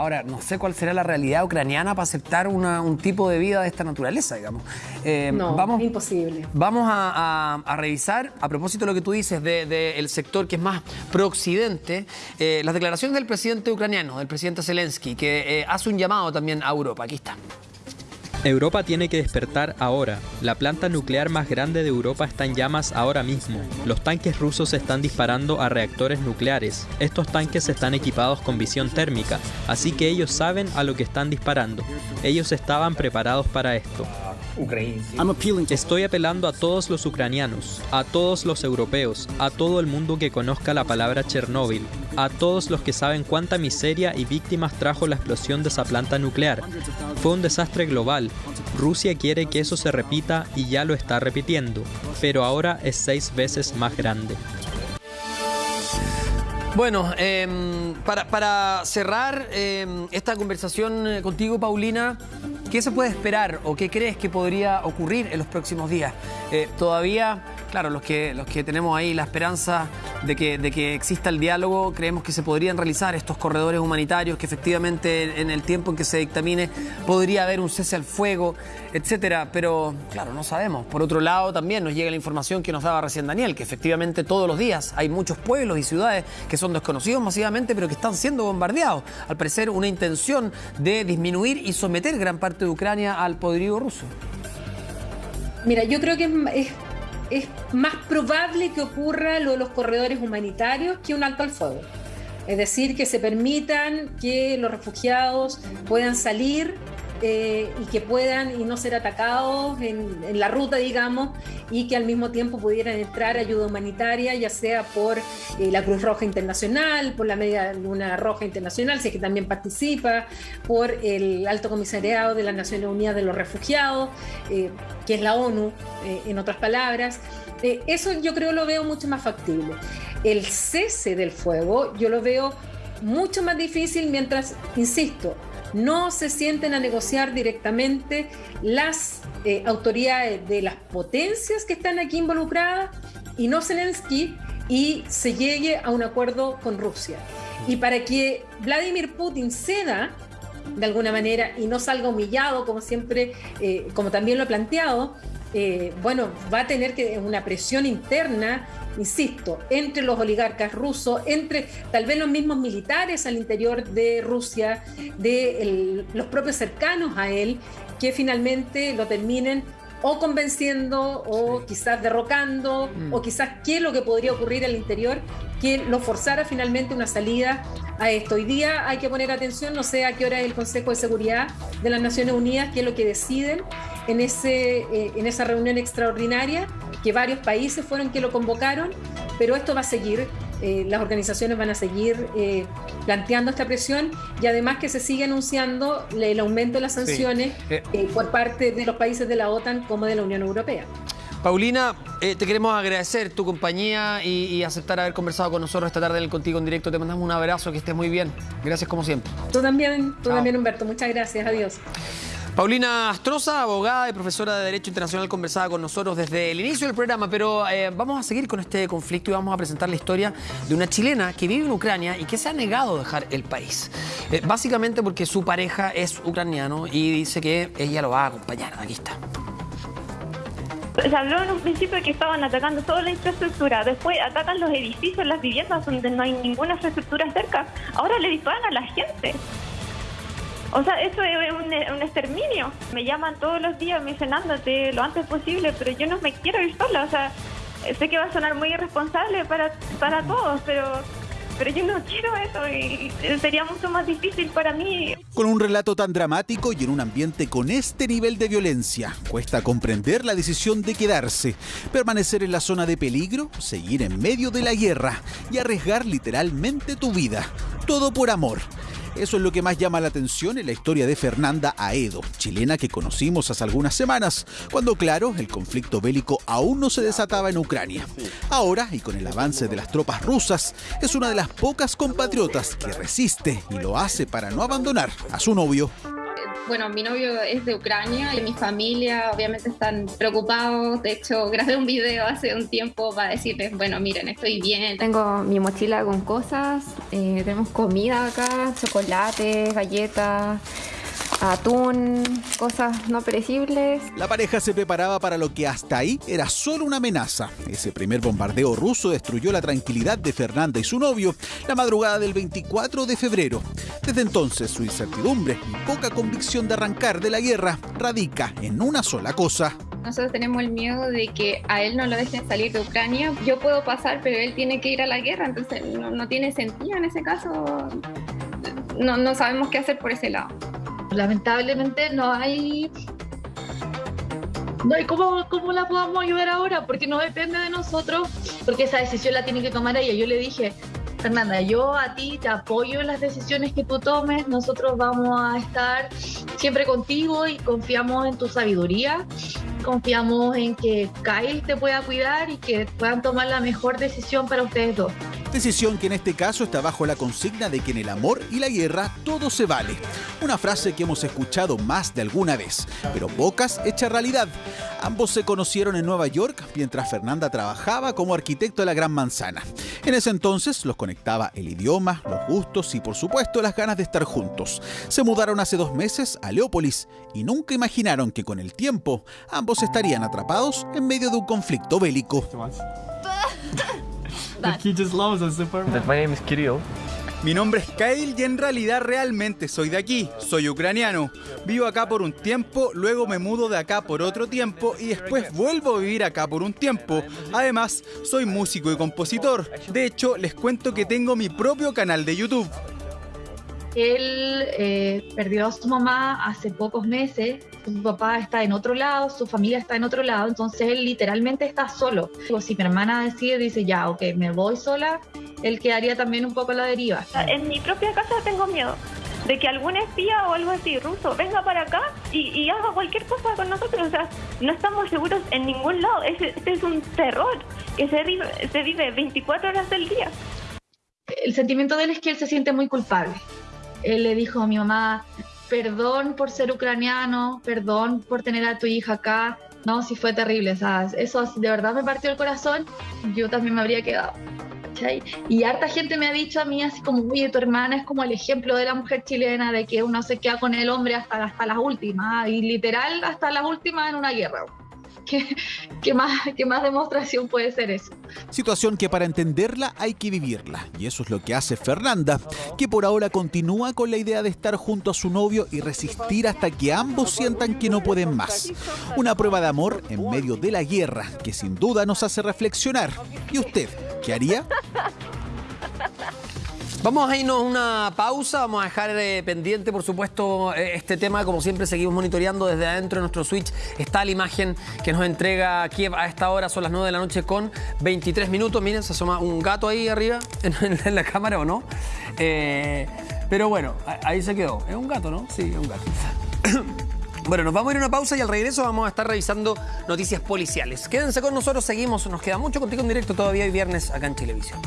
Ahora, no sé cuál será la realidad ucraniana para aceptar un tipo de vida de esta naturaleza, digamos. Eh, no, vamos, imposible. Vamos a, revisar, a propósito de lo que tú dices del sector que es más pro-occidente, eh, las declaraciones del presidente ucraniano, del presidente Zelensky, que hace un llamado también a Europa. Aquí está. Europa tiene que despertar ahora. La planta nuclear más grande de Europa está en llamas ahora mismo. Los tanques rusos están disparando a reactores nucleares. Estos tanques están equipados con visión térmica, así que ellos saben a lo que están disparando. Ellos estaban preparados para esto. Estoy apelando a todos los ucranianos, a todos los europeos, a todo el mundo que conozca la palabra Chernóbil, a todos los que saben cuánta miseria y víctimas trajo la explosión de esa planta nuclear. Fue un desastre global. Rusia quiere que eso se repita y ya lo está repitiendo, pero ahora es seis veces más grande. Bueno, em, para, cerrar em, esta conversación eh, contigo, Paulina, ¿qué se puede esperar o qué crees que podría ocurrir en los próximos días? Eh, todavía Claro, los que, los que tenemos ahí la esperanza de que, de que exista el diálogo, creemos que se podrían realizar estos corredores humanitarios, que efectivamente en el tiempo en que se dictamine podría haber un cese al fuego, etcétera. Pero, claro, no sabemos. Por otro lado, también nos llega la información que nos daba recién Daniel, que efectivamente todos los días hay muchos pueblos y ciudades que son desconocidos masivamente, pero que están siendo bombardeados. Al parecer, una intención de disminuir y someter gran parte de Ucrania al poderío ruso. Mira, yo creo que es más probable que ocurra lo de los corredores humanitarios que un alto al fuego. Es decir, que se permitan que los refugiados puedan salir eh, y que puedan y no ser atacados en, la ruta, digamos, y que al mismo tiempo pudieran entrar ayuda humanitaria, ya sea por eh, la Cruz Roja Internacional, por la Media Luna Roja Internacional, si es que también participa, por el Alto Comisariado de las Naciones Unidas de los Refugiados, eh, que es la ONU, en otras palabras. eso yo creo lo veo mucho más factible. El cese del fuego yo lo veo mucho más difícil mientras, insisto, no se sienten a negociar directamente las eh, autoridades de las potencias que están aquí involucradas y no Zelensky y se llegue a un acuerdo con Rusia. Y para que Vladimir Putin ceda de alguna manera y no salga humillado, como siempre, eh, como también lo ha planteado, eh, bueno, va a tener que una presión interna insisto, entre los oligarcas rusos, entre tal vez los mismos militares al interior de Rusia, de los propios cercanos a él, que finalmente lo terminen o convenciendo o quizás derrocando o mm. quizás qué es lo que podría ocurrir al interior que lo forzara finalmente una salida a esto. Hoy día hay que poner atención, no sé a qué hora es el Consejo de Seguridad de las Naciones Unidas, qué es lo que deciden en, ese, eh, en esa reunión extraordinaria que varios países fueron que lo convocaron, pero esto va a seguir. Eh, las organizaciones van a seguir eh, planteando esta presión y además que se sigue anunciando el aumento de las sanciones por parte de los países de la OTAN como de la Unión Europea. Paulina, te queremos agradecer tu compañía y, aceptar haber conversado con nosotros esta tarde en el Contigo en Directo. Te mandamos un abrazo, que estés muy bien. Gracias como siempre. Tú también, tú también Humberto. Muchas gracias. Adiós. Paulina Astroza, abogada y profesora de Derecho Internacional, conversaba con nosotros desde el inicio del programa, pero eh, vamos a seguir con este conflicto y vamos a presentar la historia de una chilena que vive en Ucrania y que se ha negado a dejar el país. Eh, básicamente porque su pareja es ucraniano y dice que ella lo va a acompañar. Aquí está. Se habló en un principio que estaban atacando toda la infraestructura, después atacan los edificios, las viviendas donde no hay ninguna infraestructura cerca, ahora le disparan a la gente. O sea, eso es un, exterminio. Me llaman todos los días, me dicen, ándate lo antes posible, pero yo no me quiero ir sola. O sea, sé que va a sonar muy irresponsable para, para todos, pero, pero yo no quiero eso y sería mucho más difícil para mí. Con un relato tan dramático y en un ambiente con este nivel de violencia, cuesta comprender la decisión de quedarse, permanecer en la zona de peligro, seguir en medio de la guerra y arriesgar literalmente tu vida. Todo por amor. Eso es lo que más llama la atención en la historia de Fernanda Aedo, chilena que conocimos hace algunas semanas, cuando claro, el conflicto bélico aún no se desataba en Ucrania. Ahora, y con el avance de las tropas rusas, es una de las pocas compatriotas que resiste y lo hace para no abandonar a su novio Bueno, mi novio es de Ucrania y mi familia obviamente están preocupados. De hecho, grabé un video hace un tiempo para decirles, bueno, miren, estoy bien. Tengo mi mochila con cosas, eh, tenemos comida acá, chocolate, galletas atún, cosas no perecibles. La pareja se preparaba para lo que hasta ahí era solo una amenaza. Ese primer bombardeo ruso destruyó la tranquilidad de Fernanda y su novio la madrugada del 24 de febrero. Desde entonces su incertidumbre y poca convicción de arrancar de la guerra radica en una sola cosa. Nosotros tenemos el miedo de que a él no lo dejen salir de Ucrania. Yo puedo pasar, pero él tiene que ir a la guerra, entonces no, tiene sentido en ese caso. No, no sabemos qué hacer por ese lado. Lamentablemente no hay no hay cómo, cómo la podamos ayudar ahora, porque no depende de nosotros, porque esa decisión la tiene que tomar ella. Yo le dije, Fernanda, yo a ti te apoyo en las decisiones que tú tomes, nosotros vamos a estar siempre contigo y confiamos en tu sabiduría, confiamos en que Kyle te pueda cuidar y que puedan tomar la mejor decisión para ustedes dos. Decisión que en este caso está bajo la consigna de que en el amor y la guerra todo se vale. Una frase que hemos escuchado más de alguna vez, pero pocas hecha realidad. Ambos se conocieron en Nueva York mientras Fernanda trabajaba como arquitecto de la Gran Manzana. En ese entonces los conectaba el idioma, los gustos y por supuesto las ganas de estar juntos. Se mudaron hace dos meses a Leópolis y nunca imaginaron que con el tiempo ambos estarían atrapados en medio de un conflicto bélico. Mi nombre es Kyle y en realidad realmente soy de aquí, soy ucraniano. Vivo acá por un tiempo, luego me mudo de acá por otro tiempo y después vuelvo a vivir acá por un tiempo. Además, soy músico y compositor. De hecho, les cuento que tengo mi propio canal de YouTube. Él eh, perdió a su mamá hace pocos meses, su papá está en otro lado, su familia está en otro lado, entonces él literalmente está solo. Si mi hermana decide, dice ya, ok, me voy sola, él quedaría también un poco a la deriva. En mi propia casa tengo miedo de que algún espía o algo así ruso venga para acá y, haga cualquier cosa con nosotros. O sea, no estamos seguros en ningún lado. Este, es un terror que se vive, se vive 24 horas del día. El sentimiento de él es que él se siente muy culpable él le dijo a mi mamá, perdón por ser ucraniano, perdón por tener a tu hija acá. No, sí fue terrible, ¿sabes? Eso de verdad me partió el corazón. Yo también me habría quedado. Y harta gente me ha dicho a mí así como, oye, tu hermana es como el ejemplo de la mujer chilena, de que uno se queda con el hombre hasta, hasta las últimas, y literal hasta las últimas en una guerra. ¿Qué, más, ¿Qué más demostración puede ser eso? Situación que para entenderla hay que vivirla. Y eso es lo que hace Fernanda, que por ahora continúa con la idea de estar junto a su novio y resistir hasta que ambos sientan que no pueden más. Una prueba de amor en medio de la guerra que sin duda nos hace reflexionar. ¿Y usted qué haría? Vamos a irnos una pausa, vamos a dejar eh, pendiente, por supuesto, eh, este tema. Como siempre, seguimos monitoreando desde adentro de nuestro Switch. Está la imagen que nos entrega Kiev a esta hora, son las 9 de la noche con 23 minutos. Miren, se asoma un gato ahí arriba en, la cámara, ¿o no? Eh, pero bueno, ahí se quedó. Es un gato, ¿no? Sí, es un gato. Bueno, nos vamos a ir a una pausa y al regreso vamos a estar revisando noticias policiales. Quédense con nosotros, seguimos, nos queda mucho contigo en directo todavía hoy viernes acá en Televisión.